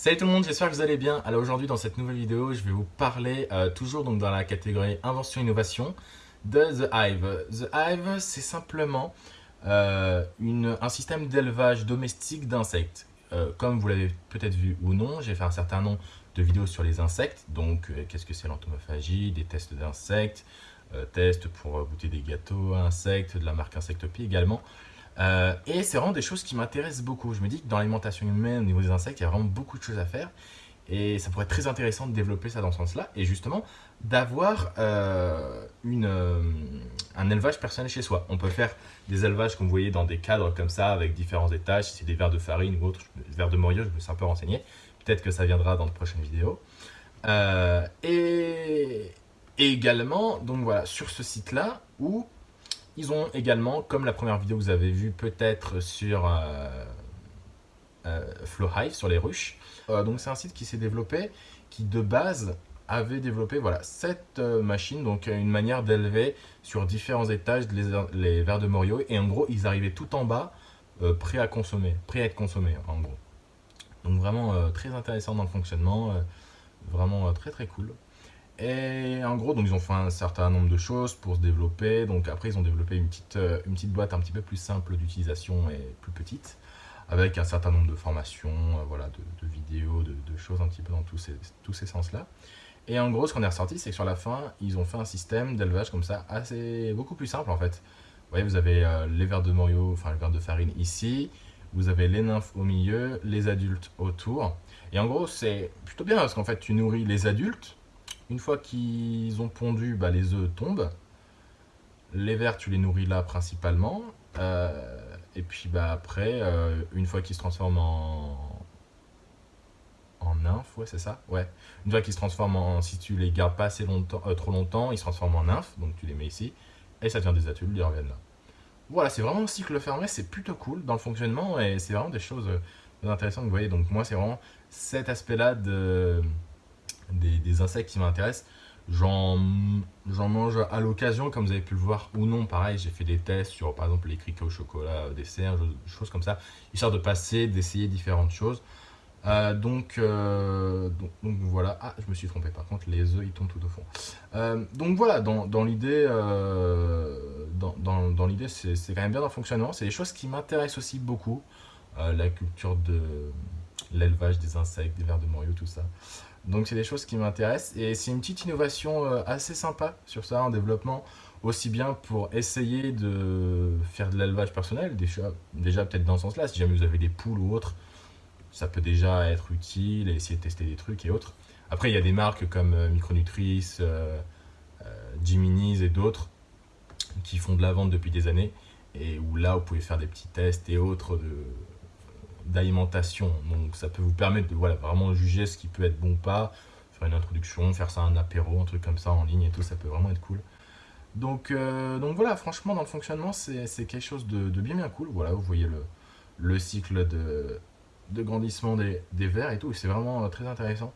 Salut tout le monde, j'espère que vous allez bien. Alors aujourd'hui dans cette nouvelle vidéo, je vais vous parler, euh, toujours donc dans la catégorie invention-innovation, de The Hive. The Hive, c'est simplement euh, un système d'élevage domestique d'insectes. Euh, comme vous l'avez peut-être vu ou non, j'ai fait un certain nombre de vidéos sur les insectes. Donc qu'est-ce que c'est l'entomophagie, des tests d'insectes, tests pour goûter des gâteaux insectes, de la marque Insectopie également. Euh, et c'est vraiment des choses qui m'intéressent beaucoup. Je me dis que dans l'alimentation humaine, au niveau des insectes, il y a vraiment beaucoup de choses à faire. Et ça pourrait être très intéressant de développer ça dans ce sens-là. Et justement, d'avoir euh, euh, un élevage personnel chez soi. On peut faire des élevages, comme vous voyez, dans des cadres comme ça, avec différents étages. Si c'est des verres de farine ou autre, verres de morio, je me suis un peu renseigné. Peut-être que ça viendra dans de prochaines vidéos. et, et également, donc voilà, sur ce site-là, où ils ont également, comme la première vidéo que vous avez vue peut-être sur euh, euh Flowhive, sur les ruches, euh, donc c'est un site qui s'est développé, qui de base avait développé voilà, cette machine, donc une manière d'élever sur différents étages les, les vers de Morio. Et en gros, ils arrivaient tout en bas, prêts à consommer, prêts à être consommés en gros. Donc vraiment très intéressant dans le fonctionnement, vraiment très très cool. Et en gros, donc ils ont fait un certain nombre de choses pour se développer. Donc après, ils ont développé une petite, euh, une petite boîte un petit peu plus simple d'utilisation et plus petite, avec un certain nombre de formations, euh, voilà, de, vidéos, de, choses un petit peu dans tous ces, tous ces sens-là. Et en gros, ce qu'on est ressorti, c'est que sur la fin, ils ont fait un système d'élevage comme ça, assez beaucoup plus simple en fait. Vous voyez, vous avez euh, les verres de Morio, enfin les verres de farine ici, vous avez les nymphes au milieu, les adultes autour. Et en gros, c'est plutôt bien parce qu'en fait, tu nourris les adultes, une fois qu'ils ont pondu, bah, les œufs tombent. Les vers, tu les nourris là principalement. Euh, et puis bah, après, euh, une fois qu'ils se transforment en, en nymphes, ouais c'est ça Ouais. Une fois qu'ils se transforment en, si tu les gardes pas assez longtemps, euh, trop longtemps, ils se transforment en nymphes, donc tu les mets ici, et ça devient des adultes, ils reviennent là. Voilà, c'est vraiment un cycle fermé, c'est plutôt cool dans le fonctionnement, et c'est vraiment des choses intéressantes, vous voyez, donc moi c'est vraiment cet aspect-là de des, insectes qui m'intéressent. J'en mange à l'occasion, comme vous avez pu le voir ou non. Pareil, j'ai fait des tests sur, par exemple, les criquets au chocolat, euh, des cerfs, choses comme ça, histoire de passer, d'essayer différentes choses. Euh, donc, euh, donc, voilà, ah je me suis trompé par contre, les œufs ils tombent tout au fond. donc voilà, dans, l'idée, dans, dans, dans l'idée c'est quand même bien dans le fonctionnement, c'est des choses qui m'intéressent aussi beaucoup, la culture de l'élevage des insectes, des vers de Morio, tout ça. Donc c'est des choses qui m'intéressent et c'est une petite innovation euh, assez sympa sur ça en développement, aussi bien pour essayer de faire de l'élevage personnel, déjà, déjà peut-être dans ce sens-là, si jamais vous avez des poules ou autres, ça peut déjà être utile et essayer de tester des trucs et autres. Après il y a des marques comme euh, Micronutrice, euh, Jiminy's et d'autres qui font de la vente depuis des années et où là vous pouvez faire des petits tests et autres de d'alimentation. Donc ça peut vous permettre de voilà, vraiment juger ce qui peut être bon ou pas, faire une introduction, faire ça un apéro, un truc comme ça en ligne et tout, ça peut vraiment être cool. Donc, euh, donc voilà, franchement dans le fonctionnement c'est quelque chose de, bien bien cool. Voilà, vous voyez le, le cycle de, de grandissement des, des verres et tout, c'est vraiment euh, très intéressant.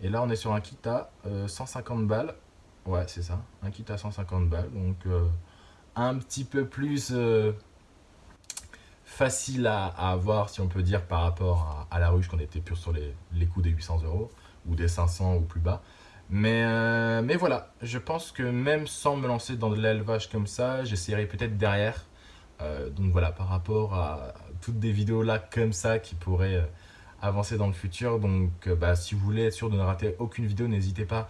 Et là on est sur un kit à 150 euh, balles, ouais c'est ça, un kit à 150 balles, donc un petit peu plus facile à, avoir, si on peut dire, par rapport à, la ruche, qu'on était plus sur les, les coûts des 800 euros, ou des 500 ou plus bas. Mais, euh, mais voilà, je pense que même sans me lancer dans de l'élevage comme ça, j'essaierai peut-être derrière. Euh, donc voilà, par rapport à toutes des vidéos là comme ça qui pourraient euh, avancer dans le futur. Donc bah, si vous voulez être sûr de ne rater aucune vidéo, n'hésitez pas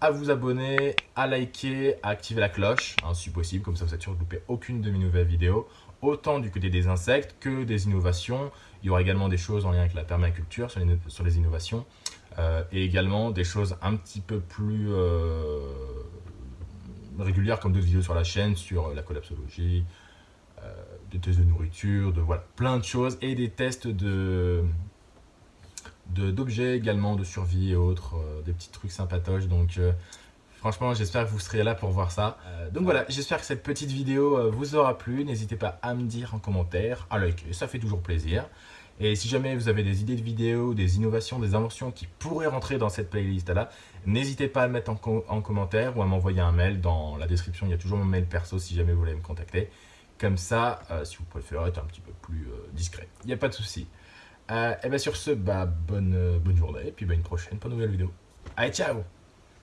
à vous abonner, à liker, à activer la cloche, hein, si possible, comme ça vous êtes sûr de louper aucune de mes nouvelles vidéos autant du côté des insectes que des innovations. Il y aura également des choses en lien avec la permaculture sur les, innovations euh, et également des choses un petit peu plus euh, régulières comme d'autres vidéos sur la chaîne sur la collapsologie, euh, des tests de nourriture, de voilà, plein de choses et des tests de d'objets également, de survie et autres, des petits trucs sympatoches. Donc Franchement, j'espère que vous serez là pour voir ça. Euh, donc voilà, j'espère que cette petite vidéo euh, vous aura plu. N'hésitez pas à me dire en commentaire, à liker, ça fait toujours plaisir. Et si jamais vous avez des idées de vidéos, des innovations, des inventions qui pourraient rentrer dans cette playlist-là, n'hésitez pas à mettre en, commentaire ou à m'envoyer un mail. Dans la description, il y a toujours mon mail perso si jamais vous voulez me contacter. Comme ça, euh, si vous préférez être un petit peu plus discret. Il n'y a pas de souci. Et bien sur ce, bah, bonne, bonne journée, et puis bah, une prochaine pour une nouvelle vidéo. Allez, ciao